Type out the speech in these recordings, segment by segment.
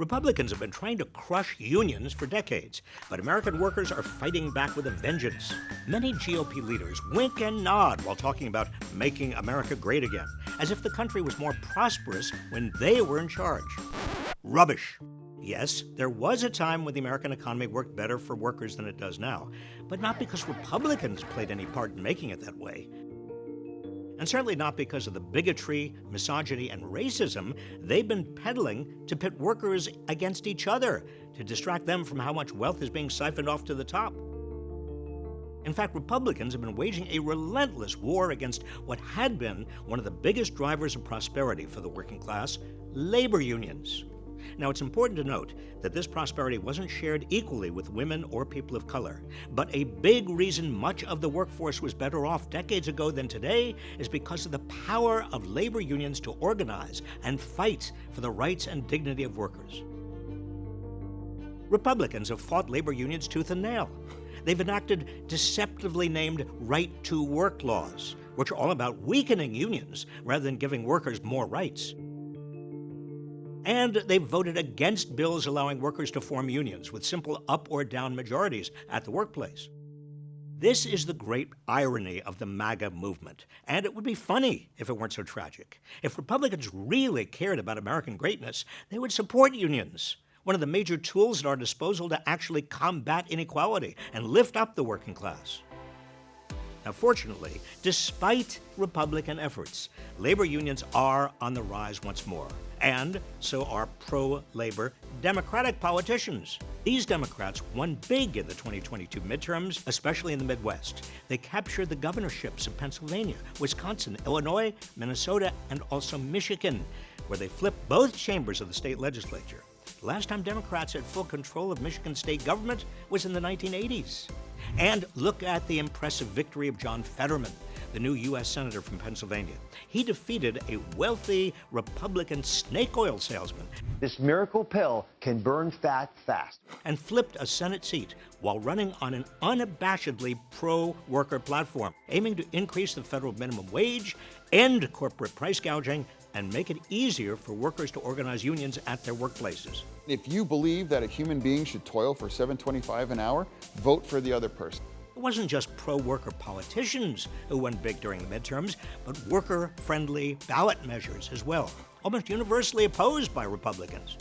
Republicans have been trying to crush unions for decades, but American workers are fighting back with a vengeance. Many GOP leaders wink and nod while talking about making America great again, as if the country was more prosperous when they were in charge. Rubbish. Yes, there was a time when the American economy worked better for workers than it does now, but not because Republicans played any part in making it that way and certainly not because of the bigotry, misogyny, and racism they've been peddling to pit workers against each other to distract them from how much wealth is being siphoned off to the top. In fact, Republicans have been waging a relentless war against what had been one of the biggest drivers of prosperity for the working class labor unions. Now, it's important to note that this prosperity wasn't shared equally with women or people of color. But a big reason much of the workforce was better off decades ago than today is because of the power of labor unions to organize and fight for the rights and dignity of workers. Republicans have fought labor unions tooth and nail. They've enacted deceptively named right to work laws, which are all about weakening unions rather than giving workers more rights. And they voted against bills allowing workers to form unions with simple up or down majorities at the workplace. This is the great irony of the MAGA movement, and it would be funny if it weren't so tragic. If Republicans really cared about American greatness, they would support unions, one of the major tools at our disposal to actually combat inequality and lift up the working class. Now, fortunately, despite Republican efforts, labor unions are on the rise once more, and so are pro labor Democratic politicians. These Democrats won big in the 2022 midterms, especially in the Midwest. They captured the governorships of Pennsylvania, Wisconsin, Illinois, Minnesota, and also Michigan, where they flipped both chambers of the state legislature. The last time Democrats had full control of Michigan state government was in the 1980s. And look at the impressive victory of John Fetterman, the new U.S. Senator from Pennsylvania. He defeated a wealthy Republican snake oil salesman. This miracle pill can burn fat fast. And flipped a Senate seat while running on an unabashedly pro worker platform, aiming to increase the federal minimum wage, end corporate price gouging, and make it easier for workers to organize unions at their workplaces. If you believe that a human being should toil for 7.25 an hour, vote for the other person. It wasn't just pro-worker politicians who went big during the midterms, but worker-friendly ballot measures as well, almost universally opposed by Republicans.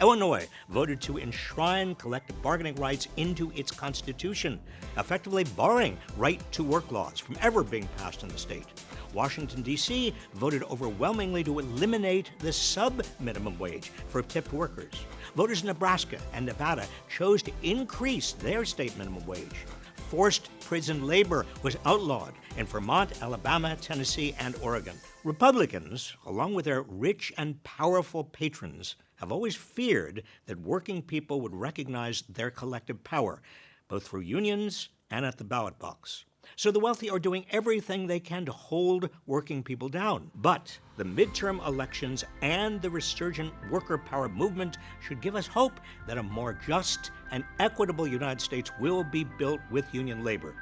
Illinois voted to enshrine collective bargaining rights into its constitution, effectively barring right to work laws from ever being passed in the state. Washington, D.C. voted overwhelmingly to eliminate the sub-minimum wage for tipped workers. Voters in Nebraska and Nevada chose to increase their state minimum wage. Forced prison labor was outlawed in Vermont, Alabama, Tennessee, and Oregon. Republicans, along with their rich and powerful patrons, have always feared that working people would recognize their collective power, both through unions and at the ballot box. So the wealthy are doing everything they can to hold working people down. But the midterm elections and the resurgent worker power movement should give us hope that a more just and equitable United States will be built with union labor.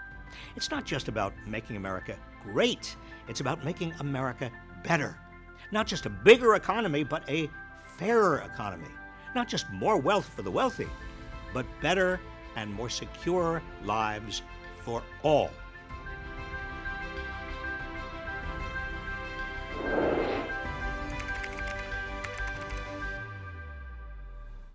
It's not just about making America great, it's about making America better. Not just a bigger economy, but a fairer economy. Not just more wealth for the wealthy, but better and more secure lives for all.